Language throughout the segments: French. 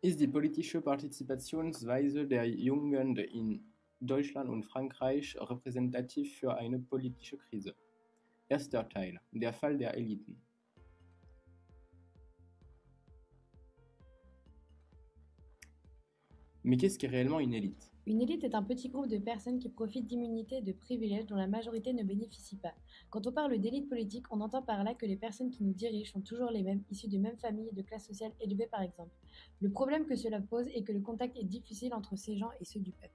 Ist die politische Partizipationsweise der Jugend in Deutschland und Frankreich repräsentativ für eine politische Krise? Erster Teil: Der Fall der Eliten. Mais qu'est-ce qu'est réellement une élite? Une élite est un petit groupe de personnes qui profitent d'immunités et de privilèges dont la majorité ne bénéficie pas. Quand on parle d'élite politique, on entend par là que les personnes qui nous dirigent sont toujours les mêmes, issues de mêmes familles et de classes sociales élevées par exemple. Le problème que cela pose est que le contact est difficile entre ces gens et ceux du peuple.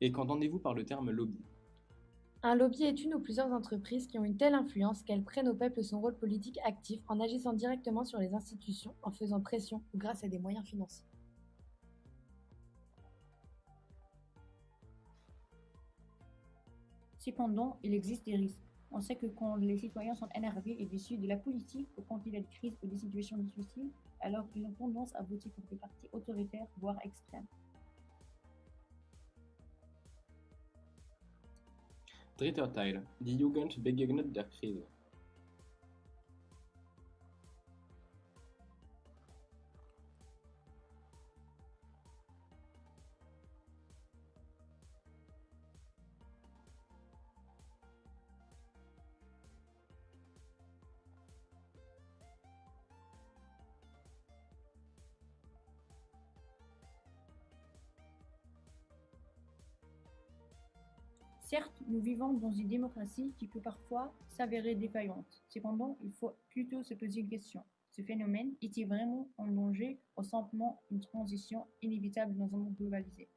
Et qu'entendez-vous par le terme lobby? Un lobby est une ou plusieurs entreprises qui ont une telle influence qu'elles prennent au peuple son rôle politique actif en agissant directement sur les institutions, en faisant pression ou grâce à des moyens financiers. Cependant, il existe des risques. On sait que quand les citoyens sont énervés et déçus de la politique ou quand il y a des crises ou des situations difficiles, alors ils ont tendance à voter pour des partis autoritaires, voire extrêmes. Dritte Teil. Die Jugend begegnet der Krise. Certes, nous vivons dans une démocratie qui peut parfois s'avérer défaillante. Cependant, il faut plutôt se poser une question. Ce phénomène est-il vraiment en danger ou simplement une transition inévitable dans un monde globalisé?